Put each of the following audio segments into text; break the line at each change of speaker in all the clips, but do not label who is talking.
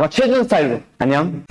제가 최준 스타일로. 안녕.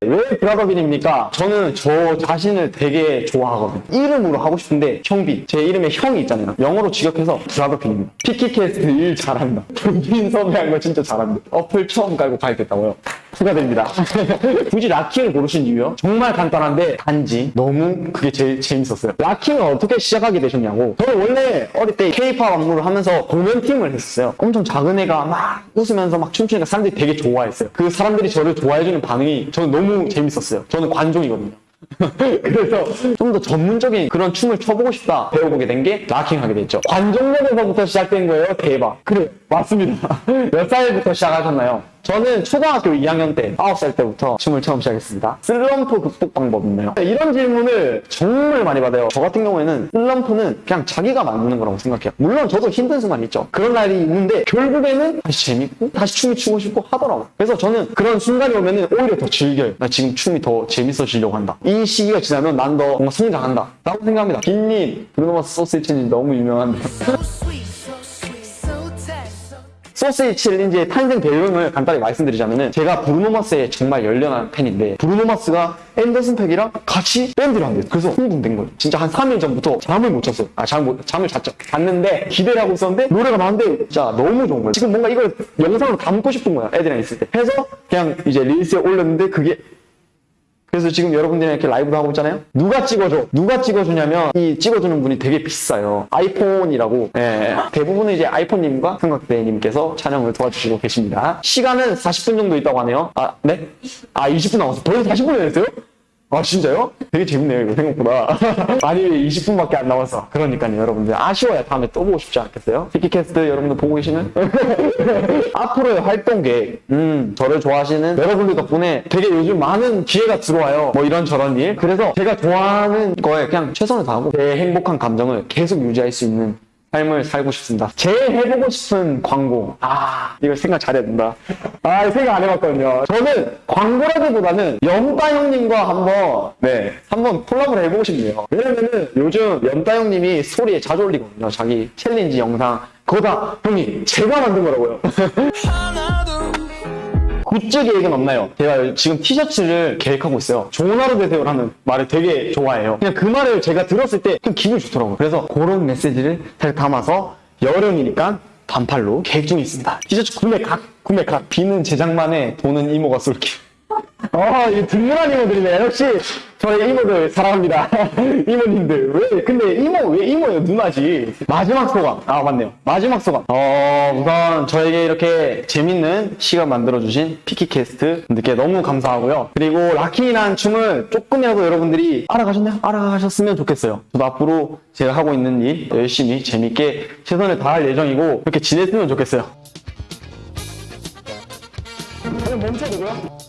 왜 브라더빈입니까? 저는 저 자신을 되게 좋아하거든요. 이름으로 하고 싶은데 형빈. 제 이름에 형이 있잖아요. 영어로 직역해서 브라더빈입니다. 피키캐스트 일 잘한다. 형빈 섭외한 거 진짜 잘합니다. 어플 처음 깔고 가입했다고요. 축하드립니다. 굳이 locking을 고르신 이유요? 정말 간단한데 단지 너무 그게 제일 재밌었어요. locking은 어떻게 시작하게 되셨냐고. 저는 원래 어릴 때 K-팝 안무를 하면서 공연팀을 했었어요. 엄청 작은 애가 막 웃으면서 막 춤추니까 사람들이 되게 좋아했어요. 그 사람들이 저를 좋아해주는 반응이 저는 너무 재밌었어요. 저는 관종이거든요. 그래서 좀 더 전문적인 그런 춤을 춰보고 싶다 배워보게 된 게 락킹 하게 됐죠. 관종목에서부터 시작된 거예요. 대박. 그래 맞습니다. 몇 살부터 시작하셨나요? 저는 초등학교 2학년 때 9살 때부터 춤을 처음 시작했습니다. 슬럼프 극복 방법 있나요? 네, 이런 질문을 정말 많이 받아요. 저 같은 경우에는 슬럼프는 그냥 자기가 만드는 거라고 생각해요. 물론 저도 힘든 순간이 있죠. 그런 날이 있는데 결국에는 다시 재밌고 다시 춤이 추고 싶고 하더라고요. 그래서 저는 그런 순간이 오면은 오히려 더 즐겨요. 나 지금 춤이 더 재밌어지려고 한다. 이 시기가 지나면 난 더 뭔가 성장한다. 라고 생각합니다. 빈님, 브루노마스 소스이치님 너무 유명한데. 소스의 챌린지의 탄생 배경을 간단히 말씀드리자면은 제가 브루노마스의 정말 열렬한 팬인데 브루노마스가 앤더슨 팩이랑 같이 밴드를 한대요. 그래서 흥분된 거예요. 진짜 한 3일 전부터 잠을 못 잤어요. 아, 잠 못, 잠을 잤죠. 잤는데 기대를 하고 있었는데 노래가 나왔는데 진짜 너무 좋은 거예요. 지금 뭔가 이걸 영상으로 담고 싶은 거야. 애들이랑 있을 때. 해서 그냥 이제 릴스에 올렸는데 그게 그래서 지금 여러분들이랑 이렇게 라이브도 하고 있잖아요. 누가 찍어줘? 누가 찍어주냐면 이 찍어주는 분이 되게 비싸요. 아이폰이라고. 예, 대부분은 이제 아이폰님과 삼각대님께서 촬영을 도와주시고 계십니다. 시간은 40분 정도 있다고 하네요. 아, 네? 아, 20분 남았어. 벌써 40분이 됐어요? 아, 진짜요? 되게 재밌네요, 이거 생각보다. 아니, 20분밖에 안 남았어. 그러니까요, 여러분들. 아쉬워야 다음에 또 보고 싶지 않겠어요? 티키캐스트 여러분들 보고 계시는? 앞으로의 활동 계획. 음, 저를 좋아하시는 여러분들 덕분에 되게 요즘 많은 기회가 들어와요. 뭐 이런저런 일. 그래서 제가 좋아하는 거에 그냥 최선을 다하고 제 행복한 감정을 계속 유지할 수 있는 삶을 살고 싶습니다. 제일 해보고 싶은 광고. 아, 이거 생각 잘해야 된다. 아, 생각 안 해봤거든요. 저는 광고라기보다는 염따 형님과 한번, 네, 한번 콜라보를 해보고 싶네요. 왜냐면은 요즘 염따 형님이 스토리에 자주 올리거든요. 자기 챌린지 영상. 그거 다 형님, 제가 만든 거라고요. 굿즈 계획은 없나요? 제가 지금 티셔츠를 계획하고 있어요. 좋은 하루 되세요라는 말을 되게 좋아해요. 그냥 그 말을 제가 들었을 때 그냥 기분이 좋더라고요. 그래서 그런 메시지를 잘 담아서 여름이니까 반팔로 계획 중에 있습니다. 티셔츠 구매 각, 구매 각. 빈은 제작만 해 돈은 이모가 쏠게. 어, 이 든든한 이모들이네. 역시 저희 이모들 사랑합니다. 이모님들. 왜? 근데? 누나지. 마지막 소감. 아, 맞네요. 마지막 소감. 어, 우선 저에게 이렇게 재밌는 시간 만들어주신 피키캐스트 분들께 너무 감사하고요. 그리고 locking이라는 춤을 조금이라도 여러분들이 알아가셨나요? 알아가셨으면 좋겠어요. 저도 앞으로 제가 하고 있는 일 열심히 재밌게 최선을 다할 예정이고 이렇게 지냈으면 좋겠어요. 그냥 멈춰도고요.